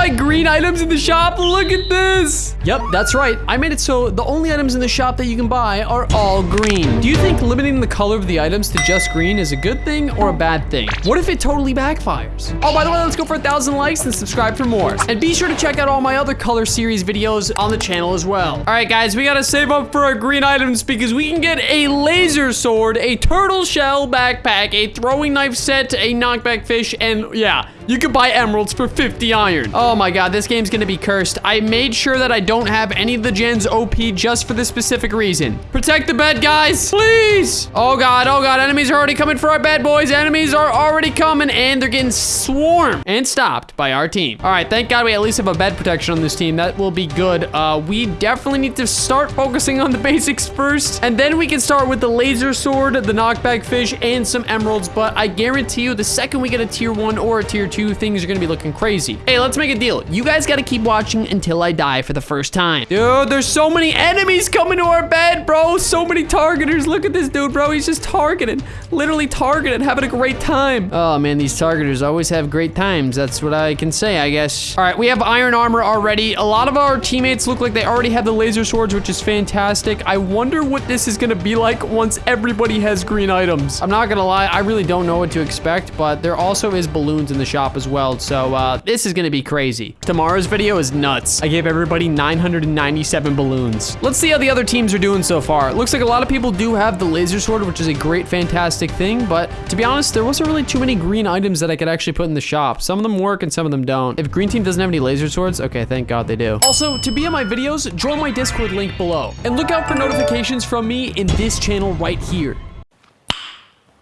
buy green items in the shop? Look at this. Yep, that's right. I made it so the only items in the shop that you can buy are all green. Do you think limiting the color of the items to just green is a good thing or a bad thing? What if it totally backfires? Oh, by the way, let's go for a thousand likes and subscribe for more. And be sure to check out all my other color series videos on the channel as well. All right, guys, we gotta save up for our green items because we can get a laser sword, a turtle shell backpack, a throwing knife set, a knockback fish, and yeah, you could buy emeralds for 50 iron. Oh my god, this game's gonna be cursed. I made sure that I don't have any of the gens OP just for this specific reason. Protect the bed, guys, please. Oh god, oh god, enemies are already coming for our bed, boys. Enemies are already coming, and they're getting swarmed and stopped by our team. All right, thank god we at least have a bed protection on this team. That will be good. Uh, we definitely need to start focusing on the basics first, and then we can start with the laser sword, the knockback fish, and some emeralds, but I guarantee you the second we get a tier one or a tier two, things are gonna be looking crazy. Hey, let's make a deal. You guys gotta keep watching until I die for the first time. Dude, there's so many enemies coming to our bed, bro. So many targeters. Look at this dude, bro. He's just targeting. Literally targeting, having a great time. Oh, man, these targeters always have great times. That's what I can say, I guess. All right, we have iron armor already. A lot of our teammates look like they already have the laser swords, which is fantastic. I wonder what this is gonna be like once everybody has green items. I'm not gonna lie, I really don't know what to expect, but there also is balloons in the shop as well. So uh, this is to be crazy. Tomorrow's video is nuts. I gave everybody 997 balloons. Let's see how the other teams are doing so far. It looks like a lot of people do have the laser sword, which is a great, fantastic thing. But to be honest, there wasn't really too many green items that I could actually put in the shop. Some of them work and some of them don't. If green team doesn't have any laser swords, okay, thank God they do. Also, to be in my videos, join my Discord link below. And look out for notifications from me in this channel right here.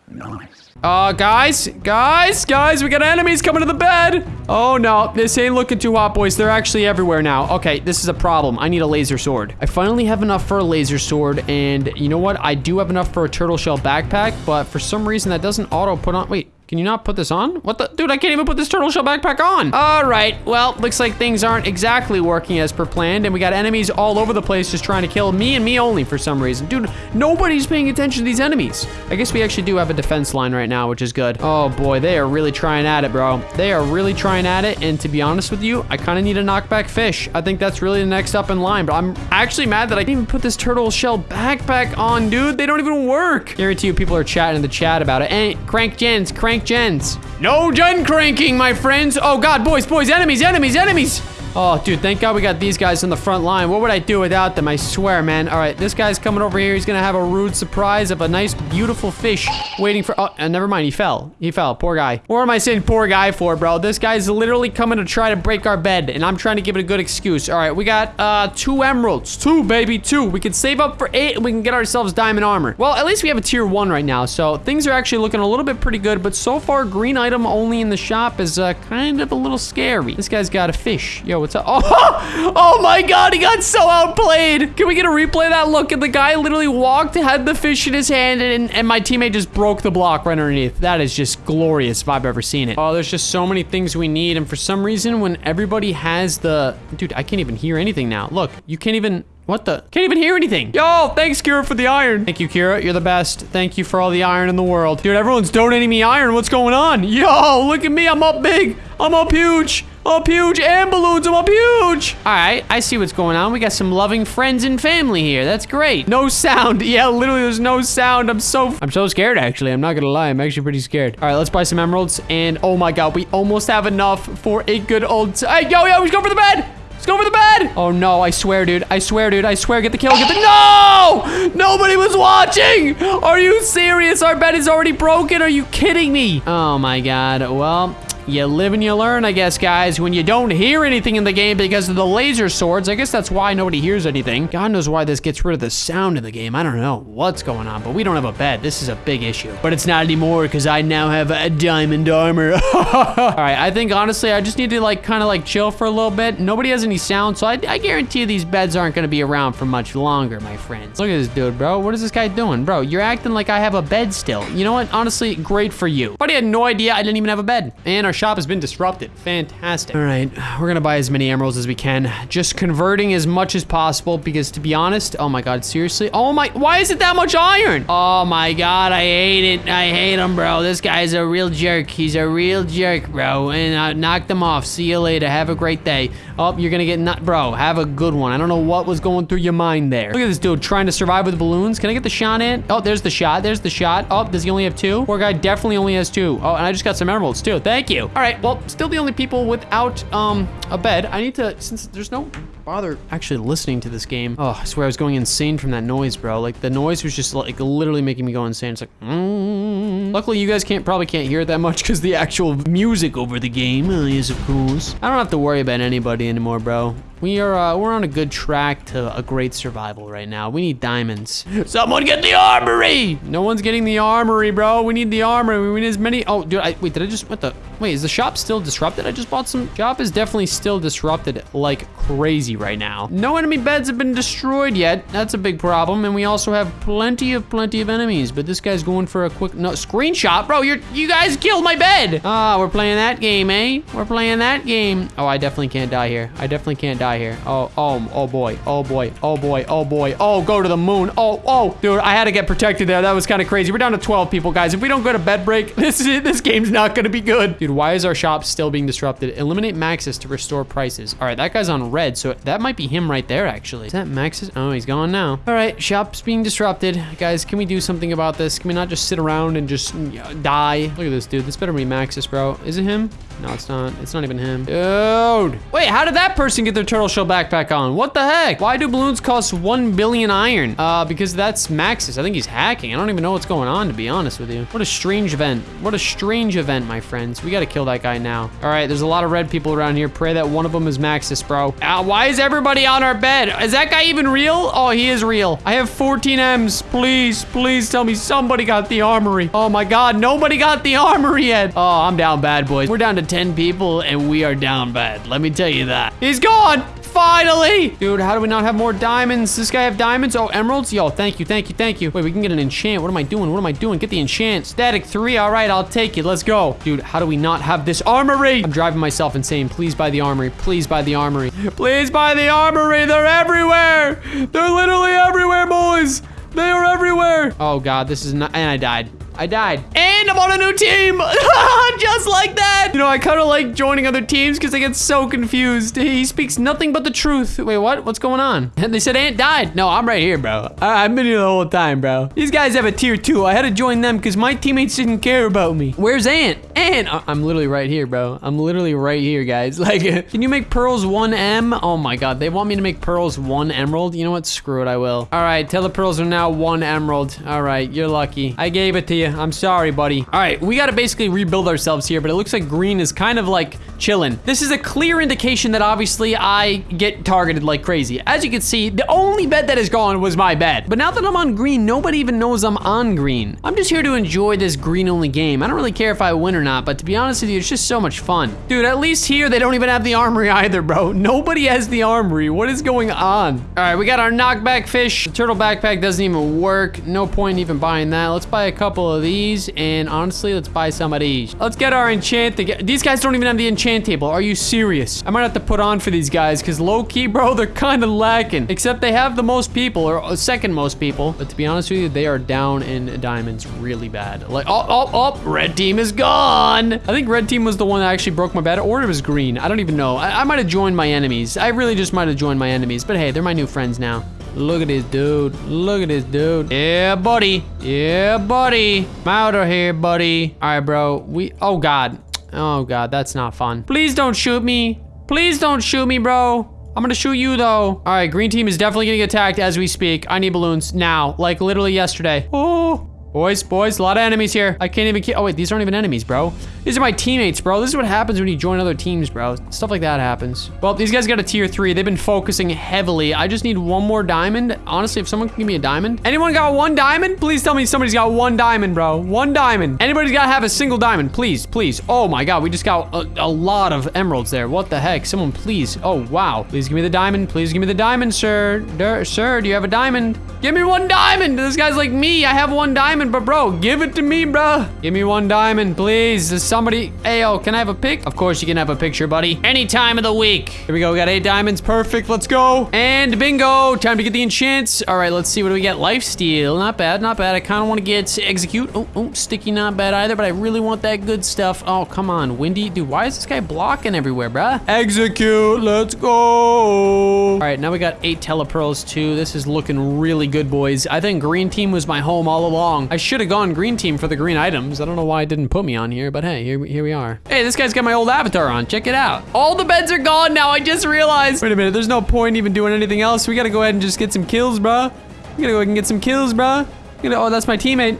Nice. Uh, guys, guys, guys, we got enemies coming to the bed. Oh, no, this ain't looking too hot, boys. They're actually everywhere now. Okay, this is a problem. I need a laser sword. I finally have enough for a laser sword, and you know what? I do have enough for a turtle shell backpack, but for some reason, that doesn't auto put on... Wait, can you not put this on? What the? Dude, I can't even put this turtle shell backpack on. All right. Well, looks like things aren't exactly working as per planned. And we got enemies all over the place just trying to kill me and me only for some reason. Dude, nobody's paying attention to these enemies. I guess we actually do have a defense line right now, which is good. Oh, boy. They are really trying at it, bro. They are really trying at it. And to be honest with you, I kind of need a knockback fish. I think that's really the next up in line. But I'm actually mad that I didn't even put this turtle shell backpack on, dude. They don't even work. Guarantee you people are chatting in the chat about it. And crank gens, crank gens. No gen cranking, my friends. Oh, God, boys, boys, enemies, enemies, enemies. Oh, dude, thank God we got these guys in the front line. What would I do without them? I swear, man. All right, this guy's coming over here. He's going to have a rude surprise of a nice, beautiful fish waiting for... Oh, and never mind. He fell. He fell. Poor guy. What am I saying poor guy for, bro? This guy's literally coming to try to break our bed, and I'm trying to give it a good excuse. All right, we got uh, two emeralds. Two, baby, two. We can save up for eight, and we can get ourselves diamond armor. Well, at least we have a tier one right now, so things are actually looking a little bit pretty good, but so far, green item only in the shop is uh, kind of a little scary. This guy's got a fish. Yo, what's up? Oh, oh my god, he got so outplayed. Can we get a replay of that? Look, and the guy literally walked, had the fish in his hand, and, and my teammate just broke the block right underneath. That is just glorious if I've ever seen it. Oh, there's just so many things we need, and for some reason, when everybody has the... Dude, I can't even hear anything now. Look, you can't even... What the? Can't even hear anything. Yo, thanks, Kira, for the iron. Thank you, Kira. You're the best. Thank you for all the iron in the world. Dude, everyone's donating me iron. What's going on? Yo, look at me. I'm up big. I'm up huge. Up huge and balloons. I'm up huge. All right, I see what's going on. We got some loving friends and family here. That's great. No sound. Yeah, literally, there's no sound. I'm so, I'm so scared, actually. I'm not gonna lie. I'm actually pretty scared. All right, let's buy some emeralds. And oh my God, we almost have enough for a good old, hey, yo, yo, let's go for the bed. Go for the bed. Oh, no. I swear, dude. I swear, dude. I swear. Get the kill. Get the... No! Nobody was watching. Are you serious? Our bed is already broken. Are you kidding me? Oh, my God. Well... You live and you learn, I guess, guys. When you don't hear anything in the game because of the laser swords, I guess that's why nobody hears anything. God knows why this gets rid of the sound in the game. I don't know what's going on, but we don't have a bed. This is a big issue. But it's not anymore because I now have a diamond armor. All right, I think, honestly, I just need to, like, kind of, like, chill for a little bit. Nobody has any sound, so I, I guarantee these beds aren't going to be around for much longer, my friends. Look at this dude, bro. What is this guy doing? Bro, you're acting like I have a bed still. You know what? Honestly, great for you. But I had no idea I didn't even have a bed. And our shop has been disrupted. Fantastic. All right, we're gonna buy as many emeralds as we can. Just converting as much as possible because to be honest, oh my god, seriously? Oh my, why is it that much iron? Oh my god, I hate it. I hate him, bro. This guy's a real jerk. He's a real jerk, bro. And uh, I knocked him off. See you later. Have a great day. Oh, you're gonna get nut, bro. Have a good one. I don't know what was going through your mind there. Look at this dude trying to survive with balloons. Can I get the shot in? Oh, there's the shot. There's the shot. Oh, does he only have two? Poor guy definitely only has two. Oh, and I just got some emeralds too. Thank you. All right, well, still the only people without um a bed. I need to, since there's no bother actually listening to this game. Oh, I swear I was going insane from that noise, bro. Like the noise was just like literally making me go insane. It's like, mm. luckily you guys can't probably can't hear it that much because the actual music over the game uh, is of course. I don't have to worry about anybody anymore, bro. We are, uh, we're on a good track to a great survival right now. We need diamonds. Someone get the armory! No one's getting the armory, bro. We need the armory. We need as many, oh, dude, I, wait, did I just, what the, wait, is the shop still disrupted? I just bought some, shop is definitely still disrupted like crazy right now. No enemy beds have been destroyed yet. That's a big problem. And we also have plenty of, plenty of enemies, but this guy's going for a quick, no, screenshot. Bro, you're, you guys killed my bed. Ah, we're playing that game, eh? We're playing that game. Oh, I definitely can't die here. I definitely can't die here. Oh, oh, oh boy. Oh boy. Oh boy. Oh boy. Oh, go to the moon. Oh, oh, dude, I had to get protected there. That was kind of crazy. We're down to 12 people, guys. If we don't go to bed break, this is. This game's not going to be good. Dude, why is our shop still being disrupted? Eliminate Maxis to restore prices. All right, that guy's on red, so that might be him right there, actually. Is that Maxis? Oh, he's gone now. All right, shop's being disrupted. Guys, can we do something about this? Can we not just sit around and just mm, die? Look at this, dude. This better be Maxis, bro. Is it him? No, it's not. It's not even him. Dude. Wait, how did that person get their turtle shell backpack on? What the heck? Why do balloons cost 1 billion iron? Uh, because that's Maxis. I think he's hacking. I don't even know what's going on, to be honest with you. What a strange event. What a strange event, my friends. We gotta kill that guy now. All right, there's a lot of red people around here. Pray that one of them is Maxis, bro. Uh, why is everybody on our bed? Is that guy even real? Oh, he is real. I have 14 M's. Please, please tell me somebody got the armory. Oh my God, nobody got the armory yet. Oh, I'm down bad, boys. We're down to 10 people and we are down bad. Let me tell you that. He's gone. Finally! Dude, how do we not have more diamonds? This guy have diamonds? Oh, emeralds? Yo, thank you, thank you, thank you. Wait, we can get an enchant. What am I doing? What am I doing? Get the enchant. Static three. All right, I'll take it. Let's go. Dude, how do we not have this armory? I'm driving myself insane. Please buy the armory. Please buy the armory. Please buy the armory. They're everywhere. They're literally everywhere, boys. They are everywhere. Oh, God, this is not... And I died. I died. And I'm on a new team. Just like that. You know, I kind of like joining other teams because I get so confused. He speaks nothing but the truth. Wait, what? What's going on? And they said Ant died. No, I'm right here, bro. I have been here the whole time, bro. These guys have a tier two. I had to join them because my teammates didn't care about me. Where's Ant? Ant. I'm literally right here, bro. I'm literally right here, guys. Like, can you make pearls 1M? Oh my God. They want me to make pearls 1 emerald. You know what? Screw it. I will. All right. Tell the pearls are now 1 emerald. All right. You're lucky. I gave it to you. I'm sorry, buddy. All right, we gotta basically rebuild ourselves here, but it looks like green is kind of like chilling. This is a clear indication that obviously I get targeted like crazy. As you can see, the only bed that is gone was my bed. But now that I'm on green, nobody even knows I'm on green. I'm just here to enjoy this green only game. I don't really care if I win or not, but to be honest with you, it's just so much fun. Dude, at least here, they don't even have the armory either, bro. Nobody has the armory. What is going on? All right, we got our knockback fish. The turtle backpack doesn't even work. No point even buying that. Let's buy a couple of these, and honestly, let's buy some of these. Let's get our enchant. These guys don't even have the enchant table. Are you serious? I might have to put on for these guys, because low-key, bro, they're kind of lacking. Except they have the most people, or uh, second most people. But to be honest with you, they are down in diamonds really bad. Like, oh, oh, oh, red team is gone. I think red team was the one that actually broke my bed, or it was green. I don't even know. I, I might have joined my enemies. I really just might have joined my enemies. But hey, they're my new friends now. Look at this dude. Look at this dude. Yeah, buddy. Yeah, buddy. I'm out of here, buddy. All right, bro. We, oh God. Oh God, that's not fun. Please don't shoot me. Please don't shoot me, bro. I'm gonna shoot you though. All right, green team is definitely getting attacked as we speak. I need balloons now, like literally yesterday. Oh, boys, boys, a lot of enemies here. I can't even, oh wait, these aren't even enemies, bro. These are my teammates, bro. This is what happens when you join other teams, bro. Stuff like that happens. Well, these guys got a tier three. They've been focusing heavily. I just need one more diamond. Honestly, if someone can give me a diamond. Anyone got one diamond? Please tell me somebody's got one diamond, bro. One diamond. Anybody's got to have a single diamond. Please, please. Oh my God, we just got a, a lot of emeralds there. What the heck? Someone please. Oh, wow. Please give me the diamond. Please give me the diamond, sir. Der, sir, do you have a diamond? Give me one diamond. This guy's like me. I have one diamond, but bro, give it to me, bro. Give me one diamond, please. This somebody. Hey, yo, can I have a pic? Of course you can have a picture, buddy. Any time of the week. Here we go. We got eight diamonds. Perfect. Let's go. And bingo. Time to get the enchants. All right, let's see. What do we get? Life steal. Not bad. Not bad. I kind of want to get execute. Oh, oh, sticky. Not bad either, but I really want that good stuff. Oh, come on. Windy. Dude, why is this guy blocking everywhere, bruh? Execute. Let's go. Right, now we got eight telepearls too. This is looking really good, boys. I think green team was my home all along. I should have gone green team for the green items. I don't know why it didn't put me on here, but hey, here, here we are. Hey, this guy's got my old avatar on. Check it out. All the beds are gone now. I just realized. Wait a minute. There's no point even doing anything else. We got to go ahead and just get some kills, bruh. We got to go ahead and get some kills, bruh. Oh, that's my teammate.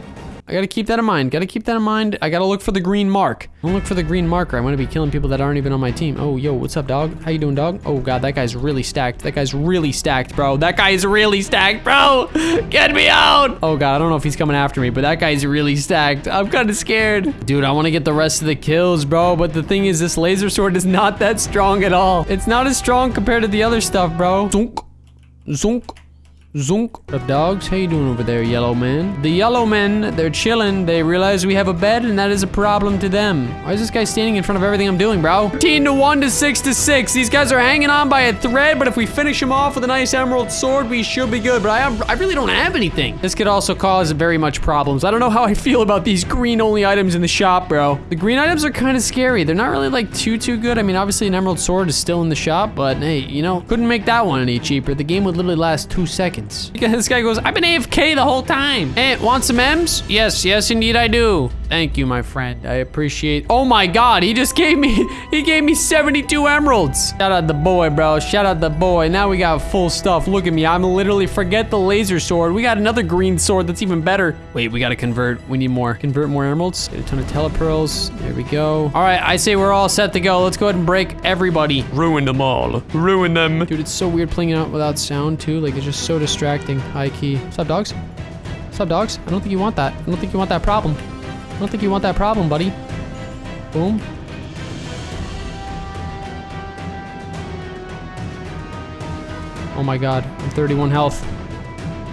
I gotta keep that in mind. Gotta keep that in mind. I gotta look for the green mark. i Don't look for the green marker. I'm gonna be killing people that aren't even on my team. Oh, yo, what's up, dog? How you doing, dog? Oh, God, that guy's really stacked. That guy's really stacked, bro. That guy's really stacked, bro. Get me out. Oh, God, I don't know if he's coming after me, but that guy's really stacked. I'm kind of scared. Dude, I want to get the rest of the kills, bro. But the thing is, this laser sword is not that strong at all. It's not as strong compared to the other stuff, bro. Zunk. Zunk. Zunk. What up, dogs? How you doing over there, yellow man? The yellow men, they're chilling. They realize we have a bed, and that is a problem to them. Why is this guy standing in front of everything I'm doing, bro? 13 to 1 to 6 to 6. These guys are hanging on by a thread, but if we finish them off with a nice emerald sword, we should be good. But I, I really don't have anything. This could also cause very much problems. I don't know how I feel about these green-only items in the shop, bro. The green items are kind of scary. They're not really, like, too, too good. I mean, obviously, an emerald sword is still in the shop, but hey, you know, couldn't make that one any cheaper. The game would literally last two seconds. This guy goes, I've been AFK the whole time. Hey, want some M's? Yes, yes, indeed I do. Thank you, my friend. I appreciate. Oh my God, he just gave me, he gave me 72 emeralds. Shout out the boy, bro. Shout out the boy. Now we got full stuff. Look at me. I'm literally, forget the laser sword. We got another green sword that's even better. Wait, we got to convert. We need more. Convert more emeralds. Get a ton of telepearls. There we go. All right, I say we're all set to go. Let's go ahead and break everybody. Ruin them all. Ruin them. Dude, it's so weird playing it out without sound too. Like it's just so distracting. High key. What's up, dogs? What's up, dogs? I don't think you want that. I don't think you want that problem. I don't think you want that problem, buddy. Boom. Oh my god, I'm 31 health.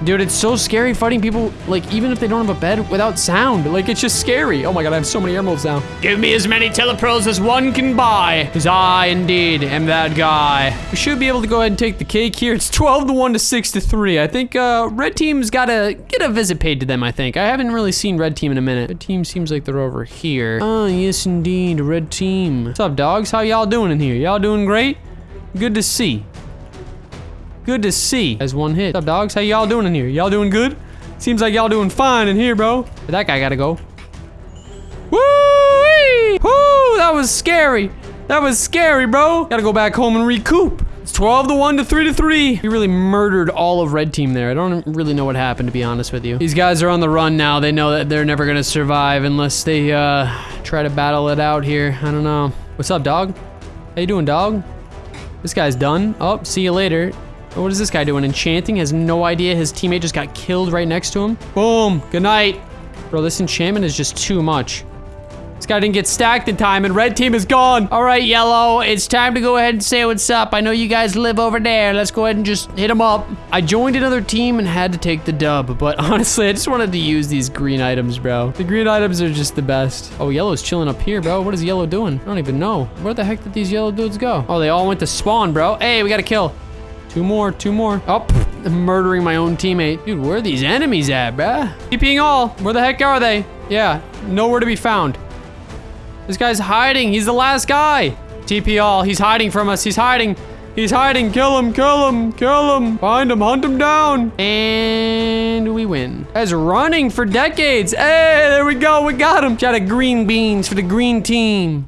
Dude, it's so scary fighting people, like, even if they don't have a bed, without sound. Like, it's just scary. Oh my god, I have so many emeralds now. Give me as many telepearls as one can buy, because I, indeed, am that guy. We should be able to go ahead and take the cake here. It's 12 to 1 to 6 to 3. I think, uh, red team's gotta get a visit paid to them, I think. I haven't really seen red team in a minute. Red team seems like they're over here. Oh, yes, indeed, red team. What's up, dogs? How y'all doing in here? Y'all doing great? Good to see. Good to see. As one hit. What's up, dogs? How y'all doing in here? Y'all doing good? Seems like y'all doing fine in here, bro. But that guy gotta go. Woo! Woo! That was scary. That was scary, bro. Gotta go back home and recoup. It's 12 to 1 to 3 to 3. We really murdered all of red team there. I don't really know what happened, to be honest with you. These guys are on the run now. They know that they're never gonna survive unless they, uh, try to battle it out here. I don't know. What's up, dog? How you doing, dog? This guy's done. Oh, see you later. What is this guy doing? Enchanting? Has no idea his teammate just got killed right next to him. Boom. Good night. Bro, this enchantment is just too much. This guy didn't get stacked in time, and red team is gone. All right, yellow, it's time to go ahead and say what's up. I know you guys live over there. Let's go ahead and just hit them up. I joined another team and had to take the dub, but honestly, I just wanted to use these green items, bro. The green items are just the best. Oh, yellow's chilling up here, bro. What is yellow doing? I don't even know. Where the heck did these yellow dudes go? Oh, they all went to spawn, bro. Hey, we got a kill. Two more, two more. Oh, I'm murdering my own teammate. Dude, where are these enemies at, bruh? TPing all. Where the heck are they? Yeah, nowhere to be found. This guy's hiding. He's the last guy. TP all. He's hiding from us. He's hiding. He's hiding. Kill him. Kill him. Kill him. Find him. Hunt him down. And we win. Guy's running for decades. Hey, there we go. We got him. Got a green beans for the green team.